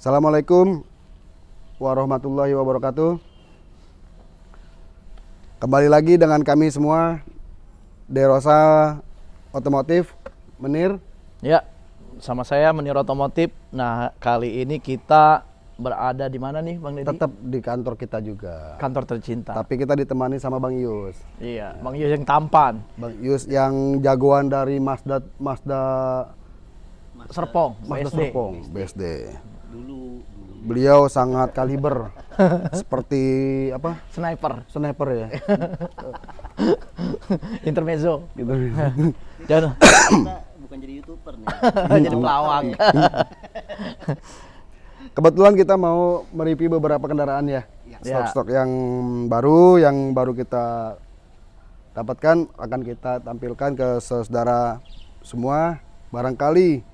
Assalamualaikum warahmatullahi wabarakatuh. Kembali lagi dengan kami semua Derosa Otomotif Menir. Ya, sama saya Menir Otomotif. Nah, kali ini kita berada di mana nih, Bang Deddy? Tetap di kantor kita juga. Kantor tercinta. Tapi kita ditemani sama Bang Yus. Iya, Bang Yus yang tampan. Bang Yus yang jagoan dari Mazda Mazda Serpong, Mazda BSD. Serpong, BSD. Dulu dulu Beliau sangat kaliber. Seperti apa? Sniper, Sniper ya. intermezzo. gitu. Kita bukan jadi youtuber nih jadi pelawak. Kebetulan kita mau mereview beberapa kendaraan ya. Ya. Stok-stok yang baru, yang baru kita dapatkan akan kita tampilkan ke saudara semua. Barangkali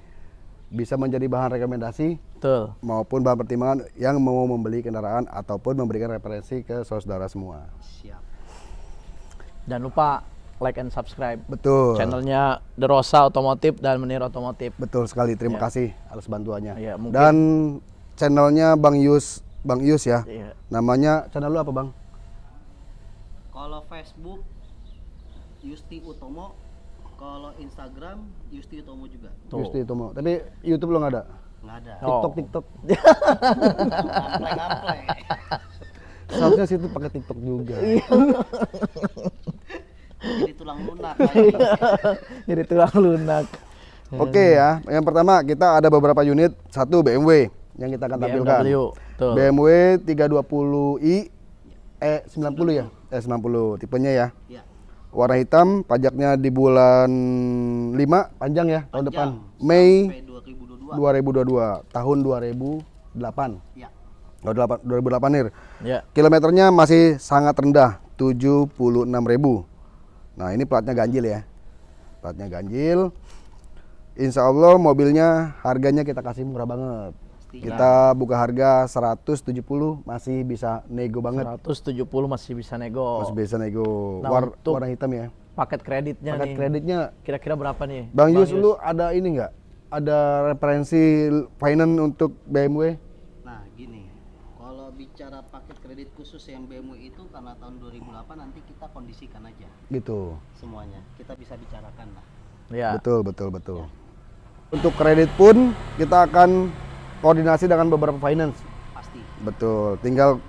bisa menjadi bahan rekomendasi Betul. maupun bahan pertimbangan yang mau membeli kendaraan ataupun memberikan referensi ke saudara semua. siap Jangan lupa like and subscribe Betul. channelnya The Rosa Otomotif dan Menir Otomotif. Betul sekali. Terima Ya. kasih atas bantuannya. Ya, mungkin- Dan channelnya Bang Yus, Bang Yus ya. Iya. Namanya channel lu apa, Bang? kalau Facebook Yusti Utomo kalau Instagram Yusti Utomo juga Tuh. Yusti Tomo. Tapi YouTube lo nggak ada? Nggak ada Oh. TikTok, TikTok. ngampleng ngampleng Seharusnya situ pakai TikTok juga. jadi tulang lunak jadi tulang lunak. Oke ya, yang pertama kita ada beberapa unit, satu BMW yang kita akan tampilkan. BMW, betul. BMW 320i eh 90 ya? Eh 90 tipenya ya. ya Warna hitam, pajaknya di bulan 5 panjang ya tahun depan. Mei 2022 2022, tahun 2008. ya Oh, 8 2008 nih. Ya. Kilometernya masih sangat rendah, 76.000. Nah, ini platnya ganjil ya. Platnya ganjil. Insya Allah mobilnya harganya kita kasih murah banget. Pasti. Kita buka harga 170 masih bisa nego banget. 170 masih bisa nego. Masih bisa nego. Nah, War- warna hitam ya. Paket kreditnya Paket nih. kreditnya Kira-kira berapa nih? Bang Yus lu ada ini nggak? Ada referensi finance untuk BMW? nah gini kalau bicara paket kredit khusus yang BMW itu karena tahun 2008 nanti kita kondisikan aja Gitu. semuanya kita bisa bicarakan lah Ya. Betul, betul, betul. Untuk kredit pun kita akan koordinasi dengan beberapa finance. pasti Betul. Tinggal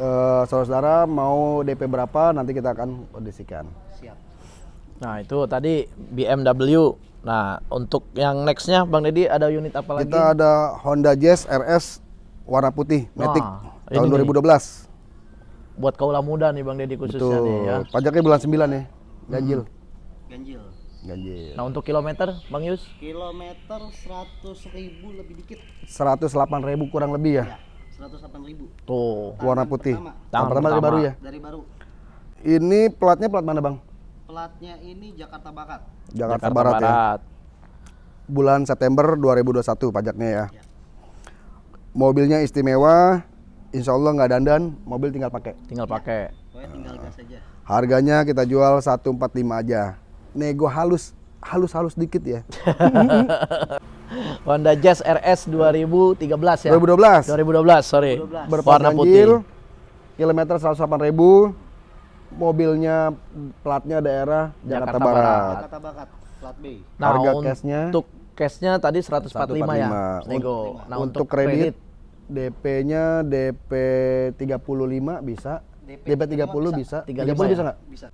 eh, saudara-saudara mau DP berapa nanti kita akan kondisikan. siap Nah, itu tadi BMW. Nah, untuk yang nextnya Bang Deddy ada unit apa lagi? Kita ada Honda Jazz RS warna putih Matic Wah, tahun ini nih. 2012. Buat kaula muda nih Bang Deddy khususnya Betul. nih ya. Pajaknya bulan 9 ya. Ganjil. ganjil Ganjil. Nah, untuk kilometer Bang Yus? kilometer 100 ribu lebih dikit 108.000 kurang lebih ya. ya 108 ribu Tuh. Warna putih. pertama. Tangan pertama dari pertama. baru ya. dari baru Ini platnya plat mana, Bang? Platnya ini Jakarta Barat Jakarta, Barat, ya. Bulan September 2021 pajaknya ya. Ya. Mobilnya istimewa, insya Allah nggak dandan, mobil tinggal pakai. Tinggal pakai. pokoknya tinggal gas aja Harganya kita jual 145 aja. Nego halus, halus-halus dikit ya. Honda Jazz RS 2013 ya. 2012. 2012, sorry. 2012. Berplat Warna ganjil, putih. kilometer 108.000. Mobilnya platnya daerah Jakarta, Jakarta Barat. Barat. Jakarta Barat plat B Nah, Harga untuk cashnya? cashnya tadi 145, ya. 145. Nego. Nah, untuk, kredit, DP-nya DP 35 bisa. DP, 30 bisa. 35 30 ya? bisa nggak? bisa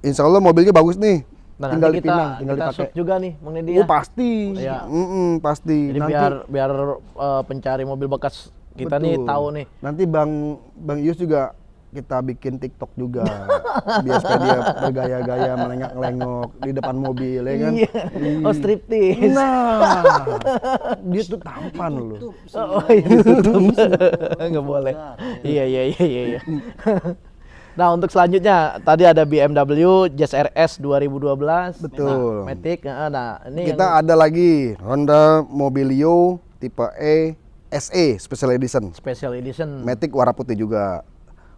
Insya Allah mobilnya bagus nih. Nah, tinggal nanti kita dipinang, tinggal kita dipakai. shoot juga nih Bang Deddy Oh ya. pasti, Iya. Mm-mm, pasti. Jadi nanti, biar biar eh, pencari mobil bekas kita nih betul. tahu nih. Nanti bang bang Yus juga kita bikin TikTok juga, biar supaya dia bergaya-gaya melengak-lengok di depan mobil ya kan. Iya. Oh, striptease. Nah, dia tuh tampan loh. Oh, oh iya ditutup. Enggak boleh. Iya iya iya iya iya. Nah, untuk selanjutnya tadi ada BMW Jazz RS 2012. Betul. Nah, Matic. Nah, nah, ini Kita ada lagi Honda Mobilio tipe E SE Special Edition. yang special edition. Matic warna putih juga.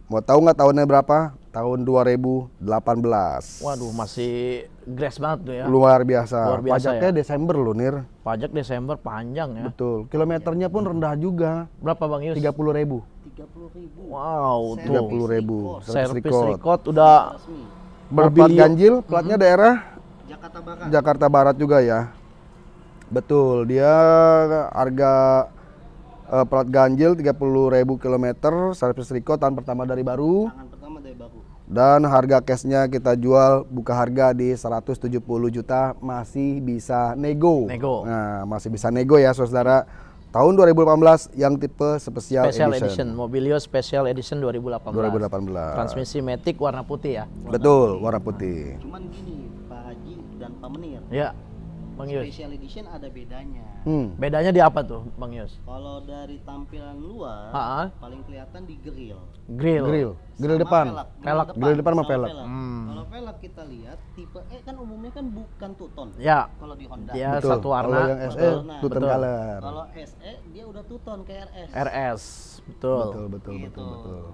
Mau tahu nggak tahunnya berapa? Tahun 2018. Waduh, masih grass banget tuh ya. Luar biasa. Luar biasa Pajaknya ya. Desember loh, Nir. Pajak Desember panjang ya. Betul. Kilometernya pun rendah juga. Berapa Bang Yus? 30 ribu. 30 ribu Wow, Service tuh. 30 ribu. Servis record. record udah resmi Berplat ganjil, platnya daerah Jakarta Barat Jakarta Barat juga ya. Betul, dia harga eh, plat ganjil 30.000 km, servis record tahun pertama dari baru tangan pertama dari baru dan harga cashnya kita jual buka harga di 170 juta masih bisa nego. Nego. Nah, masih bisa nego ya Saudara. Tahun 2018 yang tipe spesial, Special edition. Edition, Mobilio Special Edition 2018. 2018. Transmisi Matic warna putih ya. Betul, warna putih. cuman gini Pak Haji dan Pak Menir Ya, Bang Yus. special edition ada bedanya Hmm. Bedanya di apa tuh, Bang Yus? kalau dari tampilan luar Ha-ha. paling kelihatan di grill Grill. Grill, grill depan. velg. Velg. Grill depan sama velg. Hmm. Kalau velg kita lihat tipe E kan umumnya kan bukan two tone. Ya, Kalau di Honda. dia Betul. satu warna. Kalau yang SE Betul. two tone Betul. color. Kalau SE dia udah two tone kayak RS. RS. Betul. Betul, betul, Gitu. betul, betul.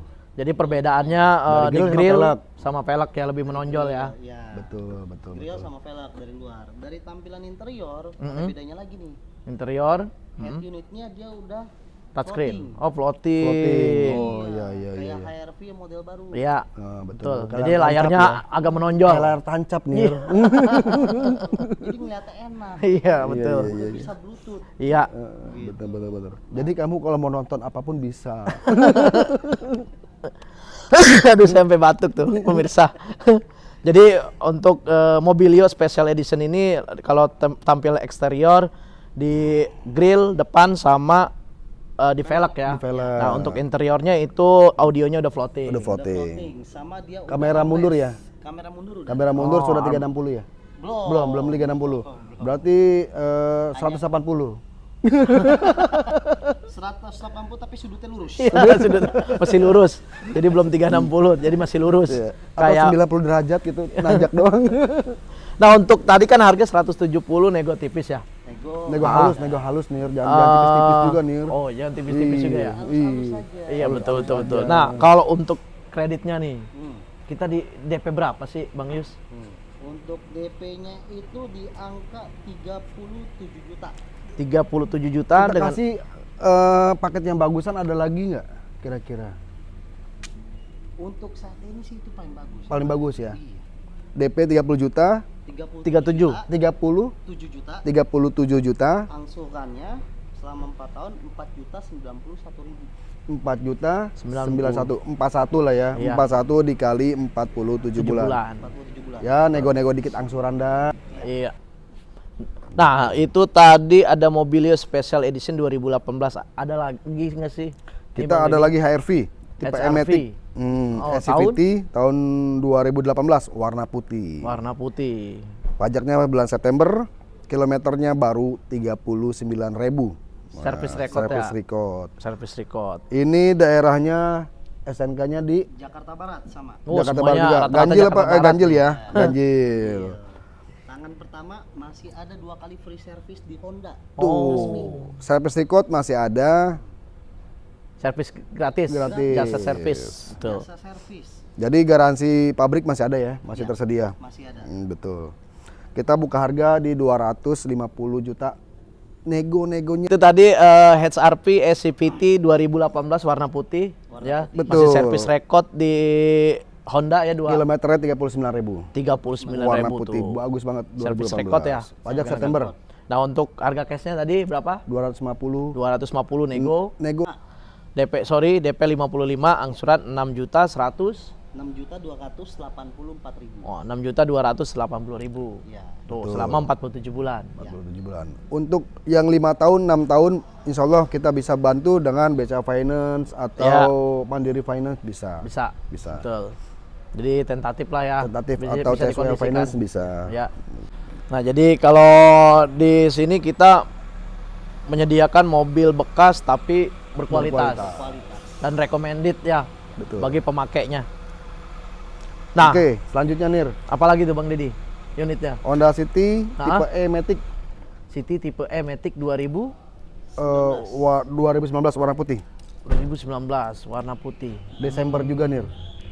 Jadi perbedaannya Dari di grill sama velg. sama velg ya lebih menonjol ya. Ya. Betul, betul, Grill betul. sama velg dari luar. Dari tampilan interior ada Mm-mm. bedanya lagi nih. Interior Head unitnya dia udah touchscreen. floating. Oh, floating. Floating. Oh, iya, iya, Kayak iya. HRV model baru. Iya. Nah, Betul. Kayak Jadi layar layarnya ya. agak menonjol. Kayak layar tancap nih. Iya. Jadi ngeliatnya enak. Iya, betul. Udah bisa bluetooth. Iya. Eh, betul, betul, betul. Jadi kamu kalau mau nonton apa pun bisa. Aduh sampai batuk tuh pemirsa. Jadi untuk eh, Mobilio Special Edition ini kalau tampil eksterior di grill depan sama eh, di velg ya. Di velg. Nah untuk interiornya itu audionya udah floating. Udah Udah floating. floating. Sama dia udah Kamera mundur ya? Kamera mundur udah. Kamera mundur Oh, sudah am- 360 ya? Belum. Belum, belum 360. Berarti eh, 180. 180 tapi sudutnya lurus. Iya, sudut masih lurus. Jadi belum 360, jadi masih lurus. Iya. Kayak 90 derajat gitu, najak doang. Nah, untuk tadi kan harga 170 nego tipis ya. Nego. nego halus, nego halus nih, jangan, jangan tipis-tipis Ah, juga nih. Oh, jangan tipis-tipis juga ya. Iya. Iya, betul betul betul. Nah, kalau untuk kreditnya nih, Hmm. kita di DP berapa sih, Bang Yus? Hmm. Untuk DP-nya itu di angka 37 juta. 37 juta Kita dengan kasih eh, paket yang bagusan ada lagi nggak kira-kira? Untuk saat ini sih itu paling bagus. Paling bagus ya. Iya. DP 30 juta, 37 37. juta, 30, 7 juta. 37 juta, Angsurannya selama 4 tahun 4 juta 91 ribu. 4 juta 90. 91 41 lah ya. Iya. 41 dikali 47 7 bulan. bulan. 47 bulan. Ya, nego-nego dikit angsuran dah. Iya. Nah, itu tadi ada Mobilio Special Edition 2018. Ada lagi nggak sih? Kita ada lagi HRV tipe HRV. Matic. Hmm, Oh, SCVT tahun 2018 warna putih. warna putih. Pajaknya bulan September, kilometernya baru 39.000. Service record Service ya? record. Service record. Ini daerahnya SNK-nya di Jakarta Barat sama. Oh, Jakarta Barat juga. rata-rata Ganjil apa? Jakarta Eh, Barat. ganjil ya, ganjil. Tangan pertama masih ada dua kali free service di Honda. Tuh, service record masih ada. Servis gratis. Gratis. Jasa servis. Betul. Jasa servis Jadi garansi pabrik masih ada ya, masih Iya. tersedia. masih ada. Hmm, betul. Kita buka harga di 250 juta. Nego-negonya Itu tadi eh, HRP SCVT 2018 warna putih Warna ya. putih. Masih Betul. servis record di Honda ya dua kilometernya 39.000. 39.000 Warna tuh. putih, bagus banget. Service 2018. record ya. Pajak September Nah, untuk harga cashnya tadi berapa? 250. 250 nego. Nego DP sorry, DP 55, angsuran 6 juta 100. 6 juta 284 ribu. Oh, 6 juta 280 ribu. Ya. Tuh, selama 47 bulan. 47 bulan. Untuk yang lima tahun, 6 tahun, insya Allah kita bisa bantu dengan BCA Finance atau Mandiri Finance bisa. Bisa. Bisa. Betul. Jadi tentatif lah ya. Tentatif Bisa- atau bisa. Finance bisa. Ya. Nah, jadi kalau di sini kita menyediakan mobil bekas tapi berkualitas, Berkualitas. Kualitas. dan recommended ya Betul. bagi pemakainya. Nah, Oke, selanjutnya Nir, apalagi tuh Bang Didi? Unitnya Honda City Nah. tipe E Matic City tipe E Matic 2000 eh, wa- 2019 warna putih. 2019 warna putih. Desember juga nih.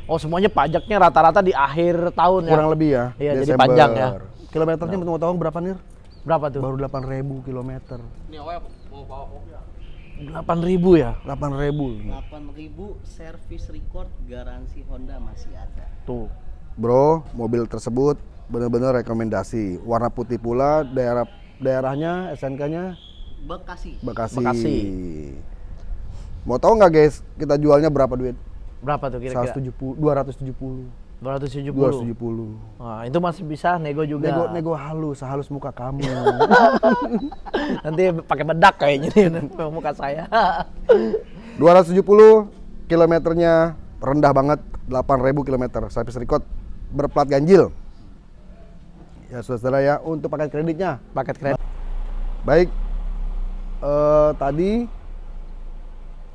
Oh semuanya pajaknya rata-rata di akhir tahun ya? Kurang lebih ya. Iya, jadi panjang ya. Kilometernya mau tahu berapa nih? Berapa tuh? Baru 8.000 kilometer. 8.000 ya? 8.000. 8000 service record garansi Honda masih ada. Tuh. Bro, mobil tersebut benar-benar rekomendasi. Warna putih pula, daerah daerahnya SNK-nya Bekasi. Bekasi. Bekasi. Mau tahu nggak guys, kita jualnya berapa duit? Berapa tuh kira-kira? 170, 270. 270. 270. Wah, itu masih bisa nego juga. Nego nego halus, halus muka kamu. Nanti pakai bedak kayaknya nih muka saya. 270 kilometernya rendah banget, 8.000 kilometer. Service record berplat ganjil. Ya saudara ya, untuk paket kreditnya. Paket kredit. Baik, eh, tadi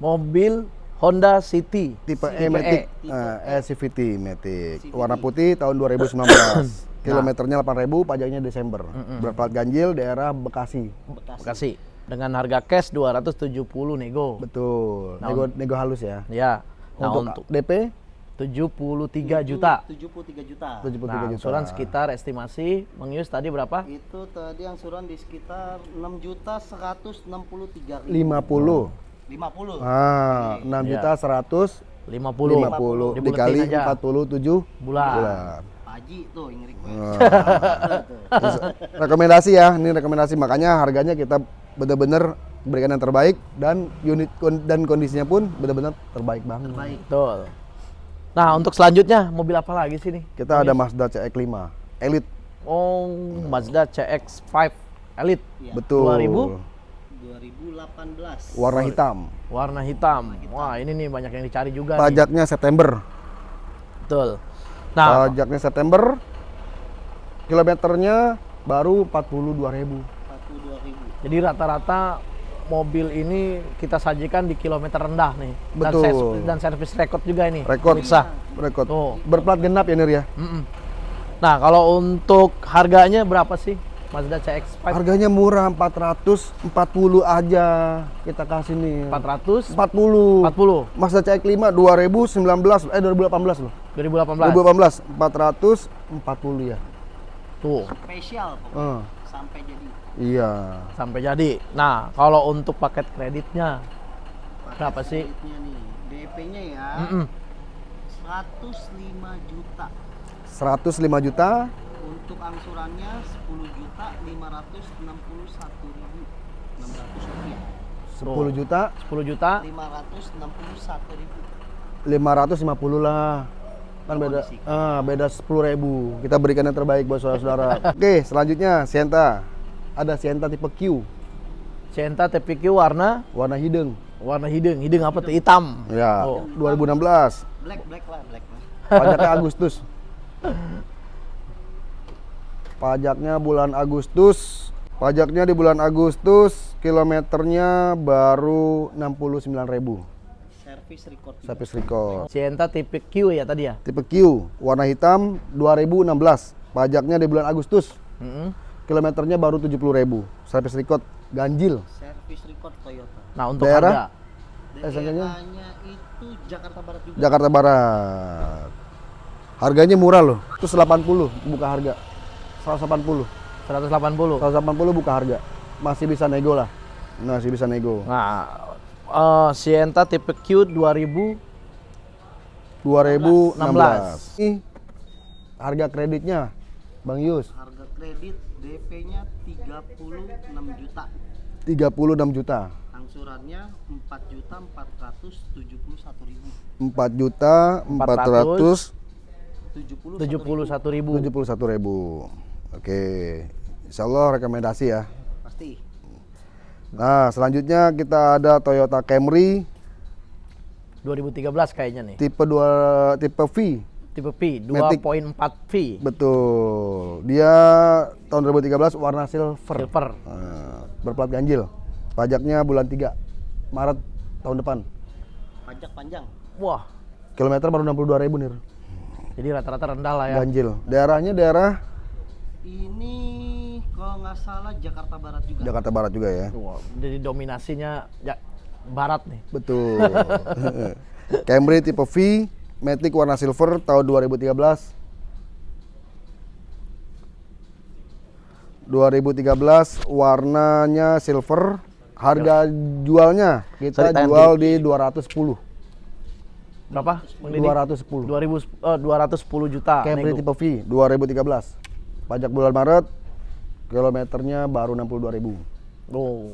Mobil Honda City. tipe E Matic, E. eh, E CVT Matic, CVT. warna putih tahun 2019. Kilometernya 8.000, pajaknya Desember. Berplat ganjil daerah Bekasi. Bekasi. Bekasi. Dengan harga cash 270 nego. Betul. Nah, nego nego halus ya. Ya. Nah, untuk, untuk DP 73 juta. 73 juta. 73 Nah, juta. angsuran sekitar estimasi mengius tadi berapa? Itu tadi angsuran di sekitar 6 juta 163 ribu. 50. 50. Ah, 6 Iya. juta 100 50. 50 Dibuletin dikali aja. 47 Bulan. bulan. Pak Haji tuh yang request. Terus, rekomendasi ya, ini rekomendasi makanya harganya kita benar-benar berikan yang terbaik dan unit kon- dan kondisinya pun benar-benar terbaik banget. Baik. Betul. Nah, untuk selanjutnya mobil apa lagi sih nih? Kita ada Mazda CX-5 Elite. Oh, Mazda CX-5 Elite. Iya. Betul. 2000? 2018. Warna hitam. Warna hitam. Wah, ini nih banyak yang dicari juga nih. Pajaknya September. Betul. Nah, Pajaknya September. Kilometernya baru 42.000. 42 ribu. jadi rata-rata mobil ini kita sajikan di kilometer rendah nih. Dan Betul. Dan servis record juga ini. Rekor. Pemirsa. Rekor. Tuh. Berplat genap ya Nir ya. Mm-mm. Nah, kalau untuk harganya berapa sih Mazda CX-5? Harganya murah 440 aja kita kasih nih. 400 40. 40 Mazda CX-5 2019 eh 2018 loh. 2018. 2018 440 ya. Tuh, Spesial pokoknya. Eh, Sampai jadi. iya. sampai jadi. Nah, kalau untuk paket kreditnya Paket Berapa sih? kreditnya nih. DP-nya ya. Mm-mm. 105 juta. 105 juta. Untuk angsurannya 10 juta 561 ribu 600 rupiah. 10 juta 10 juta 561 ribu. 550 lah. Kan beda ah, beda 10 ribu. Kita berikan yang terbaik buat saudara-saudara. Oke, selanjutnya Sienta. Ada Sienta tipe Q, Sienta TPQ warna warna hidung. warna hidung. Hidung apa tuh? Hitam. Ya, Oh. 2016. Black black lah black lah. Pajaknya Agustus. Pajaknya bulan Agustus. Pajaknya di bulan Agustus, kilometernya baru 69.000. Service record. juga. Service record. Sienta tipe Q ya tadi ya? Tipe Q, warna hitam 2016. Pajaknya di bulan Agustus. Mm-mm. Kilometernya baru 70.000. Service record ganjil. Service record Toyota. Nah, untuk Daerah? harga SNK-nya? Daerahnya itu Jakarta Barat juga. Jakarta Barat. Harganya murah loh. Itu 80 buka harga. 180. 180. 180 buka harga. Masih bisa nego lah. Masih bisa nego. Nah, eh, Sienta tipe Q 2000 2016. Ini harga kreditnya Bang Yus Harga kredit DP-nya 36 juta. 36 juta. Angsurannya 4 juta 471 ribu. 4 juta 471 70 71.000. ribu. Oke. Insya Allah rekomendasi ya. pasti. Nah, selanjutnya kita ada Toyota Camry 2013 kayaknya nih. tipe 2 tipe V. Tipe Matic. 2.4 V. Betul. Dia tahun 2013 warna silver. Silver. Nah, berplat ganjil. Pajaknya bulan 3 Maret tahun depan. Pajak panjang. Wah, Kilometer baru 62 ribu nih. jadi rata-rata rendah lah ya. Ganjil. Daerahnya daerah Ini kalau nggak salah Jakarta Barat juga. Jakarta Barat juga ya. Wah, jadi dominasinya ja- barat nih. Betul. Camry tipe V, Matic warna silver tahun 2013. 2013 warnanya silver, harga jualnya kita Sorry, jual di 210. Berapa? Bang Didi? 210. 2000 eh, 210 juta. Camry nego. tipe V 2013. Pajak bulan Maret, kilometernya baru 62.000. Oh.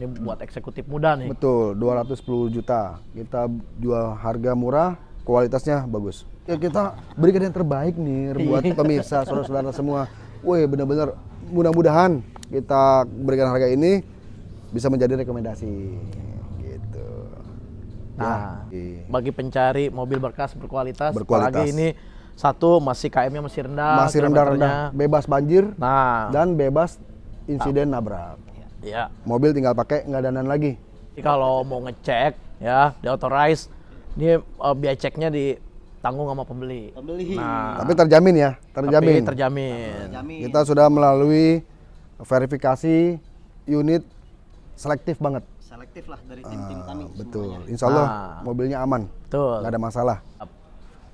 Ini buat eksekutif muda nih. Betul, 210 juta. Kita jual harga murah, kualitasnya bagus. Ya kita berikan yang terbaik nih buat pemirsa, saudara-saudara semua. Wih, benar-benar mudah-mudahan kita berikan harga ini bisa menjadi rekomendasi. Gitu. Nah, Ya, bagi pencari mobil berkas berkualitas, Berkualitas. apalagi ini satu masih KM-nya masih rendah, masih rendah-rendah, bebas banjir Nah, dan bebas insiden nabrak. ya. Mobil tinggal pakai nggak danan lagi. Jadi kalau mau ngecek ya, di authorize, ini eh, biaya ceknya ditanggung sama pembeli. Pembeli. Nah, Tapi terjamin ya, tapi terjamin. terjamin. Jamin. Kita sudah melalui verifikasi unit selektif banget. Selektif lah dari tim-tim kami Ah, Betul. semuanya. Insya Allah Ah. mobilnya aman, Betul. nggak ada masalah.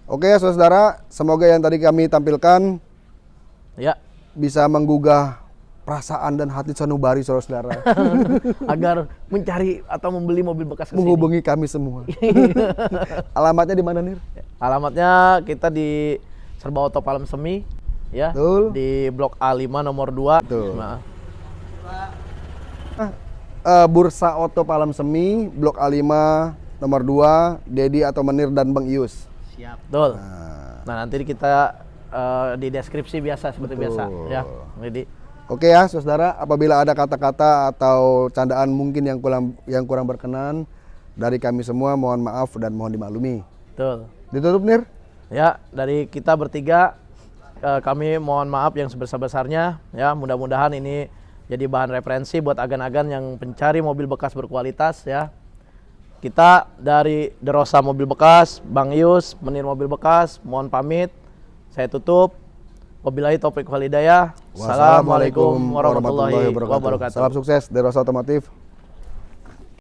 Oke ya saudara, semoga yang tadi kami tampilkan Ya, bisa menggugah perasaan dan hati sanubari saudara-saudara. agar mencari atau membeli mobil bekas ke sini. Menghubungi kami semua. Alamatnya di mana nih? Alamatnya kita di Serba Auto Palem Semi ya. Betul. Di Blok A5 nomor 2. Betul. Nah, Ah, eh, Bursa Oto Palam Semi, Blok A5 nomor 2, Dedi atau Menir dan Bang Ius. Siap. betul. Nah, Nah, nanti kita eh, di deskripsi biasa seperti biasa ya. Jadi Oke ya, saudara, apabila ada kata-kata atau candaan mungkin yang kurang yang kurang berkenan dari kami semua, mohon maaf dan mohon dimaklumi. betul. Ditutup Nir? Ya, dari kita bertiga eh, kami mohon maaf yang sebesar-besarnya ya. Mudah-mudahan ini jadi bahan referensi buat agan-agan yang pencari mobil bekas berkualitas ya. Kita dari Derosa Mobil Bekas, Bang Yus, Menir Mobil Bekas, mohon pamit. Saya tutup. Wabillahi taufiq wal hidayah. Assalamualaikum warahmatullahi wabarakatuh. Salam sukses dari Rosa Otomotif.